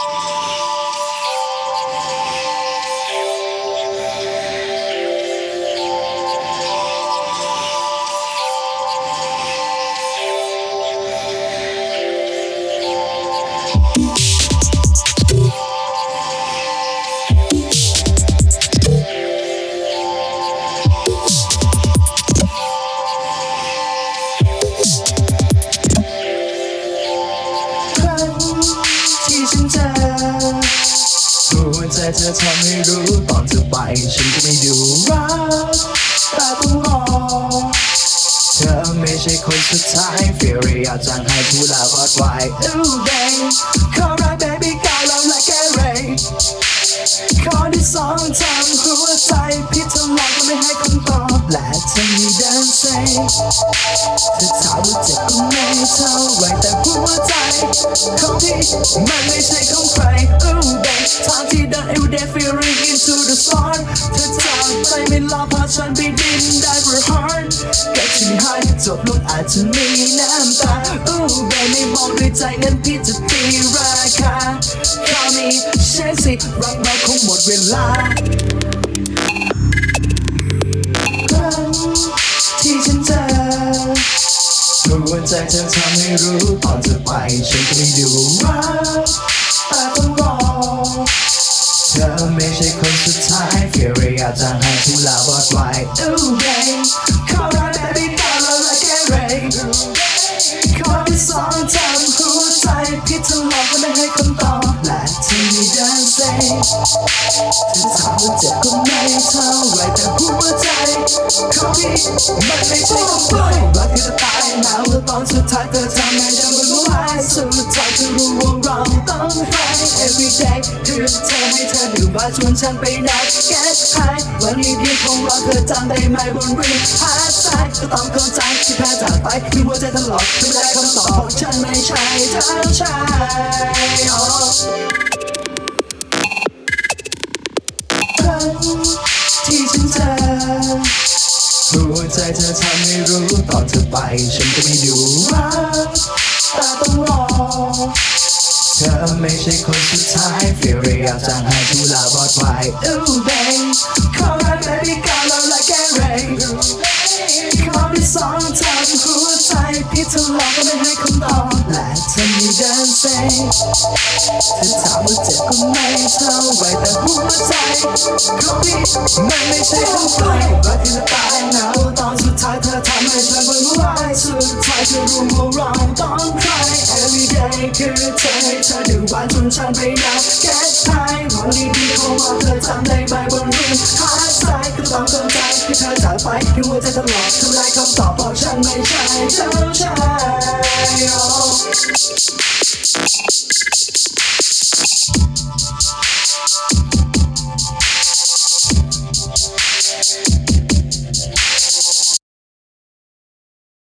Oh! หัวใจเธอทำให้รู้ตอนเธอไปฉันก็ไม่ดูรักแต่ต้องรอเธอไม่ใช่คนสุดท้าย Feel อยากจังให้ผู้ลาพอดไว้ Ooh babe ขอรั วใจของพี่มันไม่ใช่ของใคร Ooh babe ทางที่เดิน every day feeling into the sun เธอจากไปไม่รอพาฉันไปดินได้ for heart ก็ฉันให้จบลงอาจจะมีน้ำตา Ooh babe ไม่บอกด้วยใจงั้นพี่จะตีราคา Call me Chelsea รักเราคงหมดเวลาครั้งที่ฉันเจอ หัวใจเธอทำให้รู้ตอนเธอไปฉันก็ไม่ดูรักแต่ต้องรอเธอไม่ใช่คนสุดท้าย Feel อยากจะให้ทุลารอดไว้ Ooh babe ขอรัก baby ตาเราและแกเรขอที่สองทำหัวใจพี่ทำลองก็ไม่ให้คำตอบและเธอมีเดินเซเธอถามว่าเจ็บก็ไม่เท่าไรแต่หัวใจ ของพี่มันไม่ใช่ของใครรักคือจะตาย อนสุดท้ายเธอทำให้ฉันรู้ว่าสุดท้ายเธอรู้ว่าเราต้องไป every day คือเธอให้เธอดื่มว่าชวนฉันไปนัด get high วันนี้ดีของเราเธอจำได้ไหมบนริมหาดทรายก็ต้องเข้าใจที่แพ้จากไปคือหัวใจตลอดไม่ได้คำตอบของฉันไม่ใช่เธอใช่ครั้งที่ฉันเจอ หัวใจเธอทำให้รู้ตอนเธอไปฉันก็ไม่ดูรักแต่ต้องรอ เธอไม่ใช่คนสุดท้าย Feel อยากจะให้ทุลารอดไว้ Ooh babe ขอรัก baby ก้าวเราและแกเรขอที่สองทำหัวใจพี่ทดลองก็ไม่ให้คำตอบและเธอมีเดินเซเธอถามว่าเจ็บก็ไม่เท่า ไรแต่หัวใจของพี่มันไม่ใช่ของใครรักที่จะตายหนาวตอนสุดท้ายเธอทำให้ฉันรู้ว่าสุดท้ายเธอรู้ว่าเราต้องใคร every day คือเธอให้เธอดื่มหวานจนฉันไปนัด get high วันนี้ดีของเราเธอจำได้ไหมบนริมหาดทรายก็ต้องเข้าใจที่เธอจากไปที่หัวใจตลอดทำลายคำตอบบอกฉันไม่ใช่เจ้าชาย